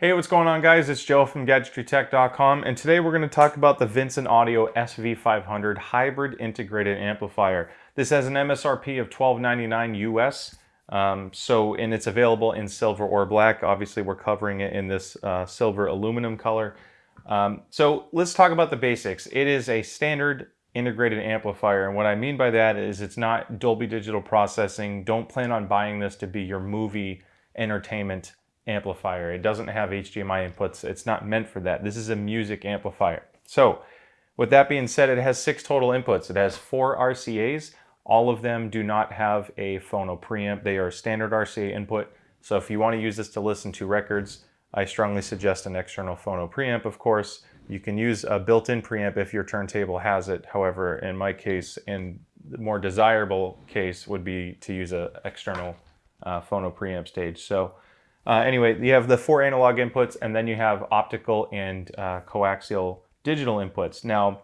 Hey, what's going on guys? It's Joe from GadgetryTech.com and today we're going to talk about the Vincent Audio SV500 Hybrid Integrated Amplifier. This has an MSRP of $12.99 US, um, so and it's available in silver or black. Obviously we're covering it in this uh, silver aluminum color. Um, so let's talk about the basics. It is a standard integrated amplifier and what I mean by that is it's not Dolby Digital processing. Don't plan on buying this to be your movie entertainment amplifier. It doesn't have HDMI inputs. It's not meant for that. This is a music amplifier. So with that being said, it has six total inputs. It has four RCAs. All of them do not have a phono preamp. They are standard RCA input. So if you want to use this to listen to records, I strongly suggest an external phono preamp, of course. You can use a built-in preamp if your turntable has it. However, in my case, and the more desirable case would be to use an external uh, phono preamp stage. So uh, anyway, you have the four analog inputs and then you have optical and uh, coaxial digital inputs. Now,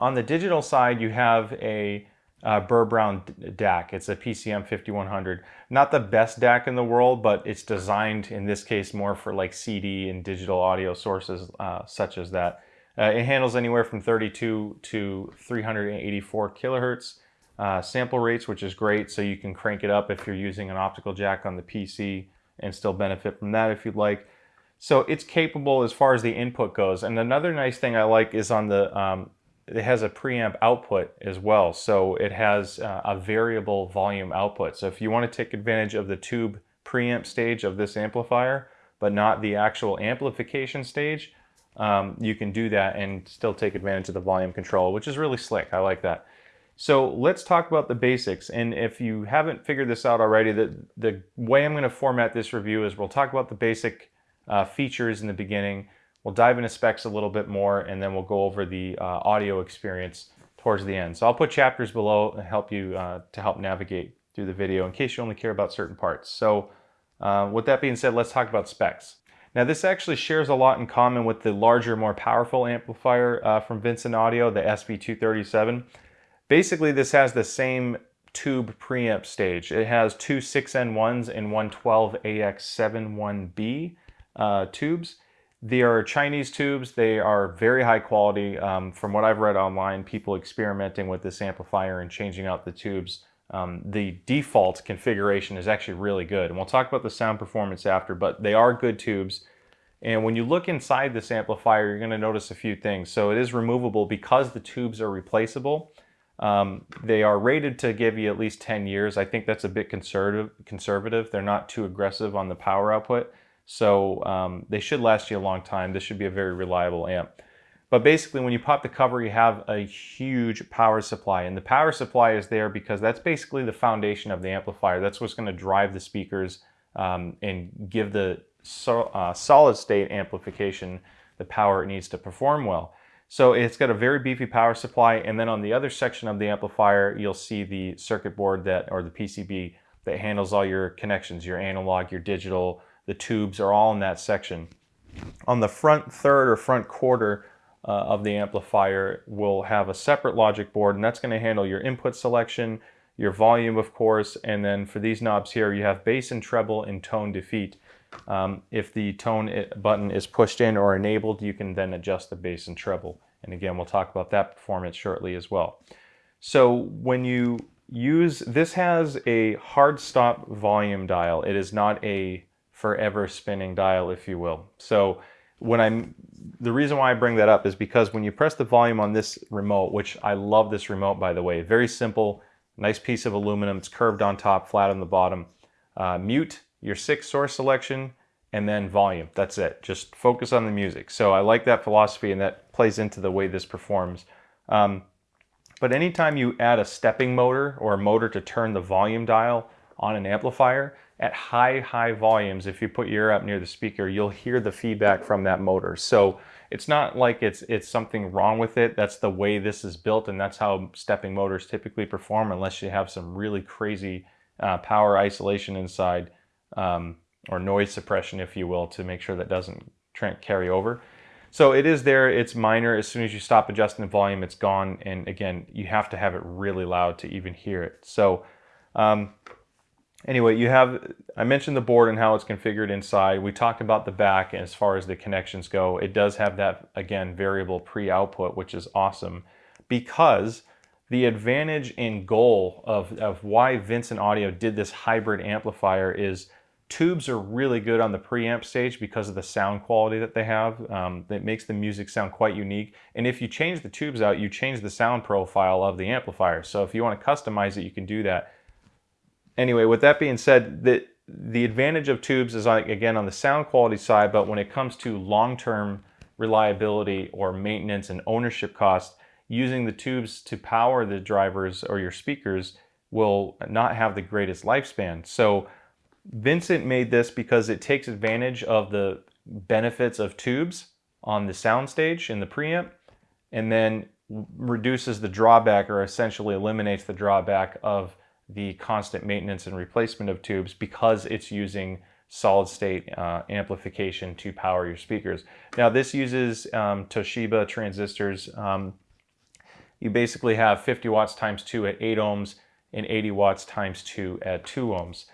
on the digital side, you have a uh, Burr Brown DAC. It's a PCM 5100. Not the best DAC in the world, but it's designed in this case more for like CD and digital audio sources uh, such as that. Uh, it handles anywhere from 32 to 384 kilohertz uh, sample rates, which is great. So you can crank it up if you're using an optical jack on the PC and still benefit from that if you'd like. So it's capable as far as the input goes. And another nice thing I like is on the, um, it has a preamp output as well. So it has uh, a variable volume output. So if you want to take advantage of the tube preamp stage of this amplifier, but not the actual amplification stage, um, you can do that and still take advantage of the volume control, which is really slick. I like that. So let's talk about the basics. And if you haven't figured this out already, the, the way I'm going to format this review is we'll talk about the basic uh, features in the beginning. We'll dive into specs a little bit more, and then we'll go over the uh, audio experience towards the end. So I'll put chapters below and help you uh, to help navigate through the video in case you only care about certain parts. So uh, with that being said, let's talk about specs. Now this actually shares a lot in common with the larger, more powerful amplifier uh, from Vincent Audio, the SV237. Basically, this has the same tube preamp stage. It has two 6N1s and one 12AX71B uh, tubes. They are Chinese tubes. They are very high quality. Um, from what I've read online, people experimenting with this amplifier and changing out the tubes. Um, the default configuration is actually really good. And we'll talk about the sound performance after, but they are good tubes. And when you look inside this amplifier, you're going to notice a few things. So it is removable because the tubes are replaceable. Um, they are rated to give you at least 10 years. I think that's a bit conservative. conservative. They're not too aggressive on the power output. So um, they should last you a long time. This should be a very reliable amp. But basically when you pop the cover, you have a huge power supply. And the power supply is there because that's basically the foundation of the amplifier. That's what's gonna drive the speakers um, and give the so, uh, solid state amplification the power it needs to perform well. So it's got a very beefy power supply. And then on the other section of the amplifier, you'll see the circuit board that, or the PCB that handles all your connections, your analog, your digital, the tubes are all in that section. On the front third or front quarter uh, of the amplifier, we'll have a separate logic board and that's gonna handle your input selection, your volume of course, and then for these knobs here, you have bass and treble and tone defeat. Um, if the tone button is pushed in or enabled, you can then adjust the bass and treble. And again, we'll talk about that performance shortly as well. So when you use, this has a hard stop volume dial. It is not a forever spinning dial, if you will. So when I'm, the reason why I bring that up is because when you press the volume on this remote, which I love this remote by the way, very simple, nice piece of aluminum, it's curved on top, flat on the bottom. Uh, mute your six source selection, and then volume. That's it. Just focus on the music. So I like that philosophy and that plays into the way this performs. Um, but anytime you add a stepping motor or a motor to turn the volume dial on an amplifier, at high, high volumes, if you put your ear up near the speaker, you'll hear the feedback from that motor. So it's not like it's, it's something wrong with it. That's the way this is built and that's how stepping motors typically perform unless you have some really crazy uh, power isolation inside. Um, or noise suppression, if you will, to make sure that doesn't carry over. So it is there, it's minor. As soon as you stop adjusting the volume, it's gone. And again, you have to have it really loud to even hear it. So um, anyway, you have, I mentioned the board and how it's configured inside. We talked about the back as far as the connections go. It does have that, again, variable pre-output, which is awesome because the advantage and goal of, of why Vincent Audio did this hybrid amplifier is tubes are really good on the preamp stage because of the sound quality that they have. Um, that makes the music sound quite unique. And if you change the tubes out, you change the sound profile of the amplifier. So if you want to customize it, you can do that anyway, with that being said, the, the advantage of tubes is like, again, on the sound quality side, but when it comes to long-term reliability or maintenance and ownership costs, using the tubes to power the drivers or your speakers will not have the greatest lifespan. So Vincent made this because it takes advantage of the benefits of tubes on the soundstage in the preamp and then reduces the drawback or essentially eliminates the drawback of the constant maintenance and replacement of tubes because it's using solid state uh, amplification to power your speakers. Now this uses um, Toshiba transistors. Um, you basically have 50 watts times 2 at 8 ohms and 80 watts times 2 at 2 ohms.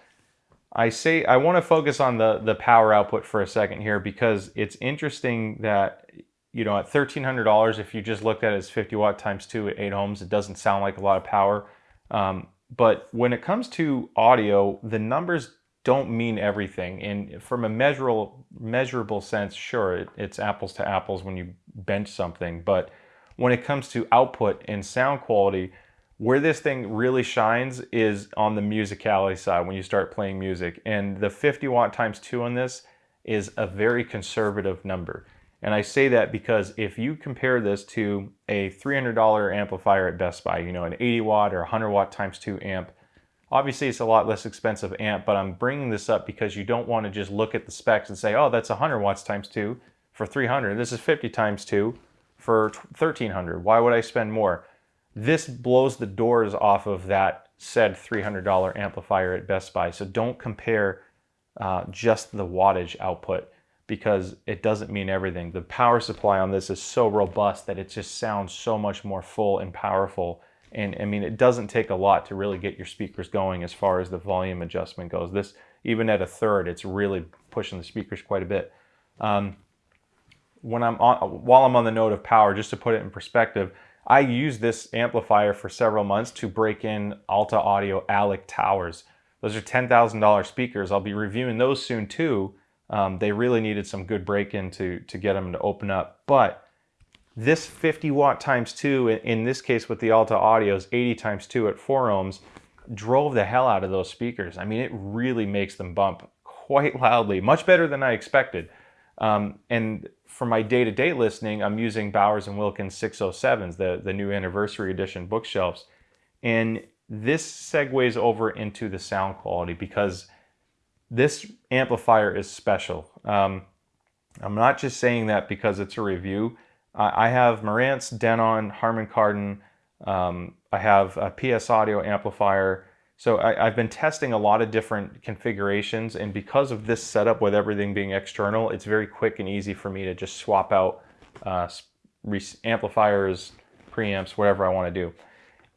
I say I want to focus on the, the power output for a second here because it's interesting that you know at $1,300 if you just looked at it as 50 watt times 2 at 8 ohms it doesn't sound like a lot of power. Um, but when it comes to audio, the numbers don't mean everything. And from a measurable, measurable sense, sure, it, it's apples to apples when you bench something. But when it comes to output and sound quality, where this thing really shines is on the musicality side when you start playing music. And the 50 watt times two on this is a very conservative number. And I say that because if you compare this to a $300 amplifier at Best Buy, you know, an 80 watt or 100 watt times 2 amp, obviously it's a lot less expensive amp, but I'm bringing this up because you don't want to just look at the specs and say, oh, that's 100 watts times 2 for 300. This is 50 times 2 for 1300. Why would I spend more? This blows the doors off of that said $300 amplifier at Best Buy. So don't compare uh, just the wattage output because it doesn't mean everything. The power supply on this is so robust that it just sounds so much more full and powerful. And I mean, it doesn't take a lot to really get your speakers going as far as the volume adjustment goes. This, even at a third, it's really pushing the speakers quite a bit. Um, when I'm on, while I'm on the note of power, just to put it in perspective, I used this amplifier for several months to break in Alta Audio ALEC towers. Those are $10,000 speakers. I'll be reviewing those soon too um, they really needed some good break-in to, to get them to open up. But this 50 watt times 2, in this case with the Alta Audios, 80 times 2 at 4 ohms, drove the hell out of those speakers. I mean, it really makes them bump quite loudly, much better than I expected. Um, and for my day-to-day -day listening, I'm using Bowers & Wilkins 607s, the, the new anniversary edition bookshelves. And this segues over into the sound quality because this amplifier is special. Um, I'm not just saying that because it's a review. I, I have Marantz, Denon, Harman Kardon. Um, I have a PS Audio amplifier. So I, have been testing a lot of different configurations and because of this setup with everything being external, it's very quick and easy for me to just swap out uh, amplifiers, preamps, whatever I want to do.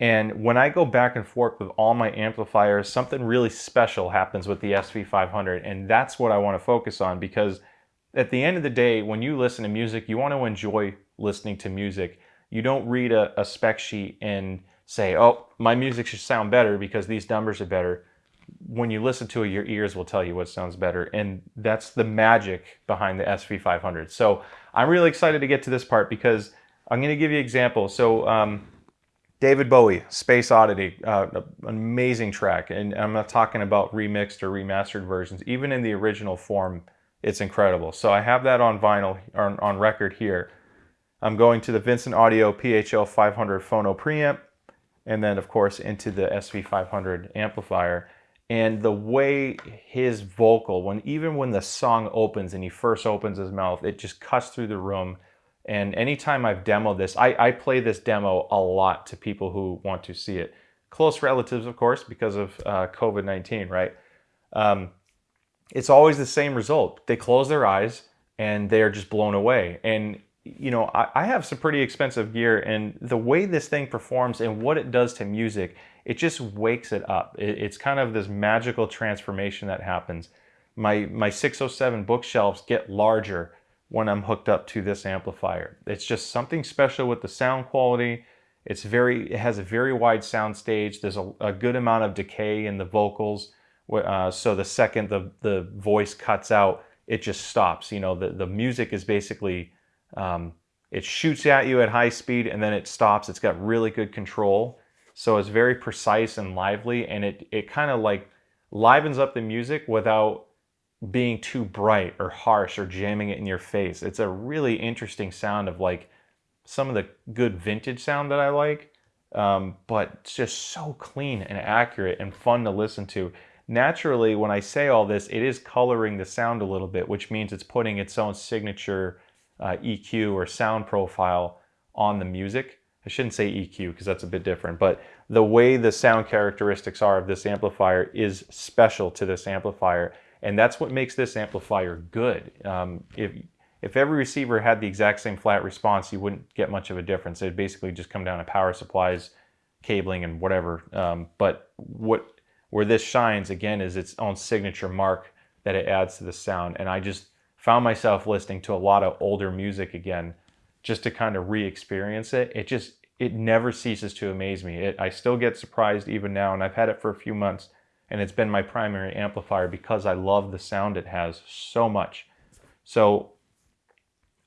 And when I go back and forth with all my amplifiers, something really special happens with the SV500. And that's what I want to focus on because at the end of the day, when you listen to music, you want to enjoy listening to music. You don't read a, a spec sheet and say, oh, my music should sound better because these numbers are better. When you listen to it, your ears will tell you what sounds better. And that's the magic behind the SV500. So I'm really excited to get to this part because I'm going to give you examples. So um, David Bowie, Space Oddity, uh, an amazing track. And I'm not talking about remixed or remastered versions. Even in the original form, it's incredible. So I have that on vinyl, on, on record here. I'm going to the Vincent Audio PHL 500 phono preamp, and then of course into the SV500 amplifier. And the way his vocal, when even when the song opens and he first opens his mouth, it just cuts through the room and anytime I've demoed this, I, I play this demo a lot to people who want to see it. Close relatives, of course, because of uh, COVID-19, right? Um, it's always the same result. They close their eyes and they're just blown away. And you know, I, I, have some pretty expensive gear and the way this thing performs and what it does to music, it just wakes it up. It, it's kind of this magical transformation that happens. My, my 607 bookshelves get larger when I'm hooked up to this amplifier. It's just something special with the sound quality. It's very, it has a very wide sound stage. There's a, a good amount of decay in the vocals. Uh, so the second the, the voice cuts out, it just stops. You know, the, the music is basically, um, it shoots at you at high speed and then it stops. It's got really good control. So it's very precise and lively and it, it kind of like livens up the music without being too bright or harsh or jamming it in your face. It's a really interesting sound of like some of the good vintage sound that I like, um, but it's just so clean and accurate and fun to listen to. Naturally, when I say all this, it is coloring the sound a little bit, which means it's putting its own signature uh, EQ or sound profile on the music. I shouldn't say EQ because that's a bit different, but the way the sound characteristics are of this amplifier is special to this amplifier. And that's what makes this amplifier good. Um, if, if every receiver had the exact same flat response, you wouldn't get much of a difference. It'd basically just come down to power supplies, cabling, and whatever. Um, but what where this shines, again, is its own signature mark that it adds to the sound. And I just found myself listening to a lot of older music again, just to kind of re-experience it. It just, it never ceases to amaze me. It, I still get surprised even now, and I've had it for a few months, and it's been my primary amplifier because I love the sound it has so much. So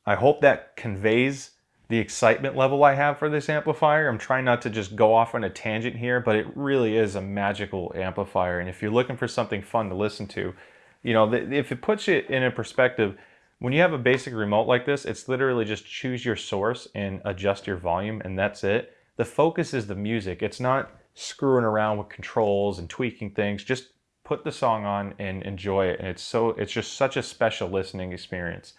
I hope that conveys the excitement level I have for this amplifier. I'm trying not to just go off on a tangent here, but it really is a magical amplifier. And if you're looking for something fun to listen to, you know, if it puts it in a perspective, when you have a basic remote like this, it's literally just choose your source and adjust your volume and that's it. The focus is the music. It's not screwing around with controls and tweaking things. Just put the song on and enjoy it. And it's so it's just such a special listening experience.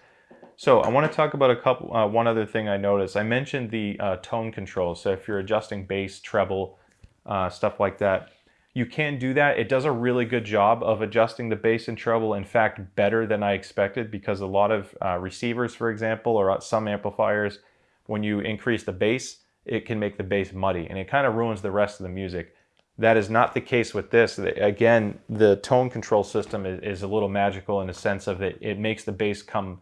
So I want to talk about a couple, uh, one other thing I noticed. I mentioned the uh, tone control. So if you're adjusting bass, treble, uh, stuff like that, you can do that. It does a really good job of adjusting the bass and treble. In fact, better than I expected because a lot of uh, receivers, for example, or some amplifiers, when you increase the bass, it can make the bass muddy and it kind of ruins the rest of the music. That is not the case with this. Again, the tone control system is, is a little magical in the sense of it, it makes the bass come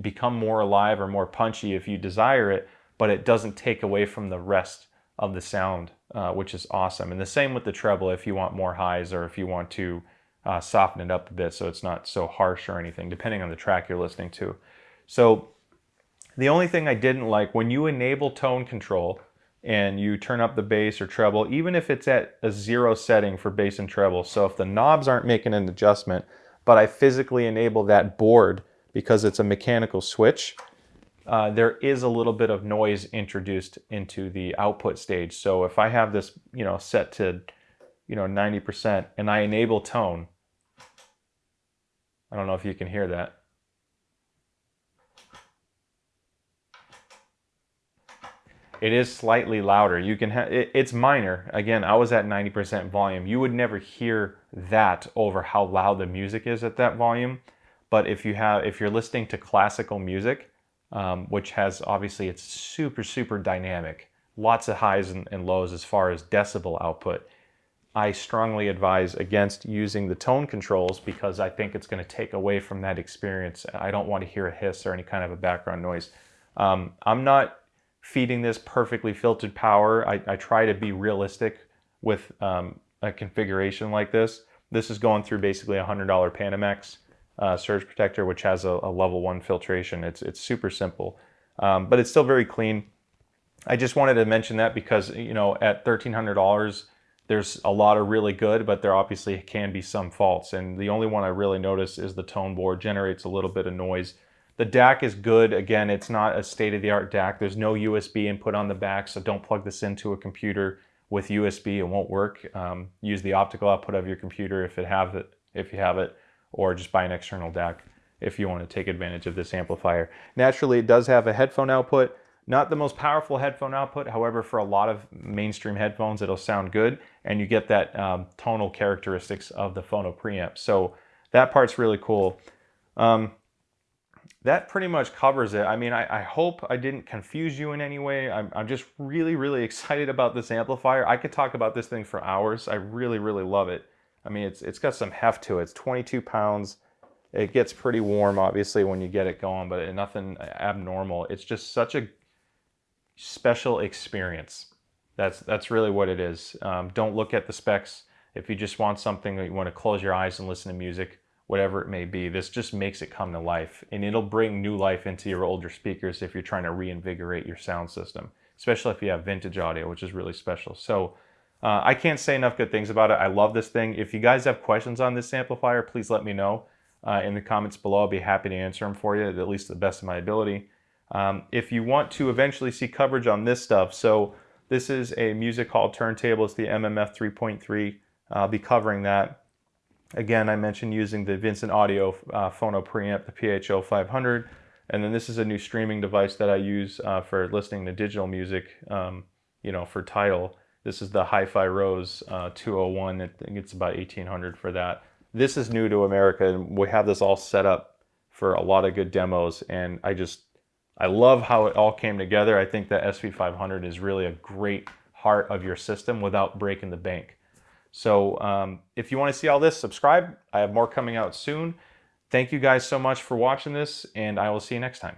become more alive or more punchy if you desire it, but it doesn't take away from the rest of the sound, uh, which is awesome. And the same with the treble if you want more highs or if you want to uh, soften it up a bit so it's not so harsh or anything, depending on the track you're listening to. So the only thing I didn't like, when you enable tone control and you turn up the bass or treble, even if it's at a zero setting for bass and treble, so if the knobs aren't making an adjustment, but I physically enable that board because it's a mechanical switch, uh, there is a little bit of noise introduced into the output stage. So if I have this, you know, set to, you know, 90% and I enable tone, I don't know if you can hear that. It is slightly louder. You can have it, it's minor. Again, I was at 90% volume. You would never hear that over how loud the music is at that volume. But if you have, if you're listening to classical music, um, which has obviously it's super super dynamic, lots of highs and, and lows as far as decibel output. I strongly advise against using the tone controls because I think it's going to take away from that experience. I don't want to hear a hiss or any kind of a background noise. Um, I'm not feeding this perfectly filtered power. I, I try to be realistic with um, a configuration like this. This is going through basically a $100 Panamax uh, surge protector, which has a, a, level one filtration. It's, it's super simple, um, but it's still very clean. I just wanted to mention that because, you know, at $1,300, there's a lot of really good, but there obviously can be some faults. And the only one I really notice is the tone board generates a little bit of noise. The DAC is good. Again, it's not a state-of-the-art DAC. There's no USB input on the back, so don't plug this into a computer with USB. It won't work. Um, use the optical output of your computer if it have it. If you have it or just buy an external DAC if you want to take advantage of this amplifier. Naturally, it does have a headphone output, not the most powerful headphone output, however, for a lot of mainstream headphones, it'll sound good, and you get that um, tonal characteristics of the phono preamp. So that part's really cool. Um, that pretty much covers it. I mean, I, I, hope I didn't confuse you in any way. I'm, I'm just really, really excited about this amplifier. I could talk about this thing for hours. I really, really love it. I mean, it's it's got some heft to it. It's 22 pounds. It gets pretty warm, obviously, when you get it going, but nothing abnormal. It's just such a special experience. That's that's really what it is. Um, don't look at the specs. If you just want something that you want to close your eyes and listen to music, whatever it may be, this just makes it come to life. And it'll bring new life into your older speakers if you're trying to reinvigorate your sound system, especially if you have vintage audio, which is really special. So uh, I can't say enough good things about it. I love this thing. If you guys have questions on this amplifier, please let me know uh, in the comments below. I'll be happy to answer them for you, at least to the best of my ability. Um, if you want to eventually see coverage on this stuff, so this is a music hall turntable. It's the MMF 3.3. I'll be covering that. Again, I mentioned using the Vincent Audio uh, Phono preamp, the PHO 500. And then this is a new streaming device that I use uh, for listening to digital music, um, you know, for Tidal. This is the Hi-Fi Rose uh, 201. I think it's about 1800 for that. This is new to America and we have this all set up for a lot of good demos. And I just, I love how it all came together. I think the SV500 is really a great heart of your system without breaking the bank. So um, if you want to see all this, subscribe. I have more coming out soon. Thank you guys so much for watching this, and I will see you next time.